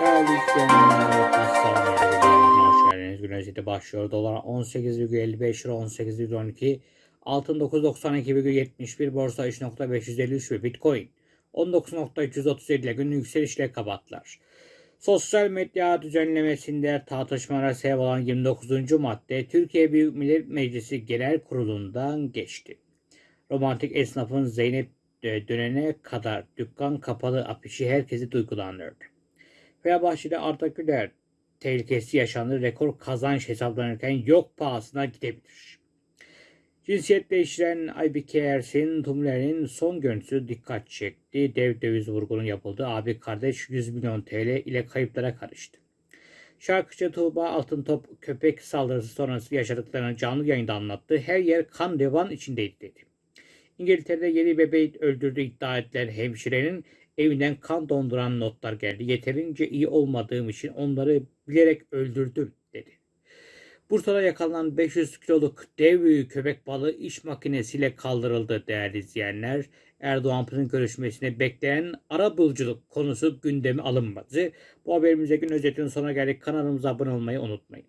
Değerli izleyenler, Hasan Medya'ya hoş geldiniz. Gün özeti başlıyor. Dolar 18,55 lira 18,12 Altın 992,71 Borsa 3.553 ve Bitcoin 19.337 ile günlük yükselişle kapattılar. Sosyal medya düzenlemesinde tartışmalara sebep olan 29. madde Türkiye Büyük Millet Meclisi Genel Kurulu'ndan geçti. Romantik esnafın Zeynep e, dönene kadar dükkan kapalı afişi herkesi duygulandırdı. Fenerbahçe'de Arda Güler tehlikesi yaşandı. Rekor kazanç hesaplanırken yok pahasına gidebilir. Cinsiyet değiştiren Aybike Ersin Tumler'in son görüntüsü dikkat çekti. Dev döviz vurgunun yapıldığı abi kardeş 100 milyon TL ile kayıplara karıştı. Şarkıcı Tuğba Altıntop köpek saldırısı sonrası yaşadıklarını canlı yayında anlattı. Her yer kan devan içindeydi dedi. İngiltere'de yeni bebeği öldürdüğü iddia edilen hemşirenin evinden kan donduran notlar geldi. Yeterince iyi olmadığım için onları bilerek öldürdüm dedi. Bursa'da yakalanan 500 kiloluk dev köpek balığı iş makinesiyle kaldırıldı değerli izleyenler. Erdoğan Pır'ın görüşmesine bekleyen ara buluculuk konusu gündeme alınmadı. Bu haberimize gün özetinin sonuna geldik. Kanalımıza abone olmayı unutmayın.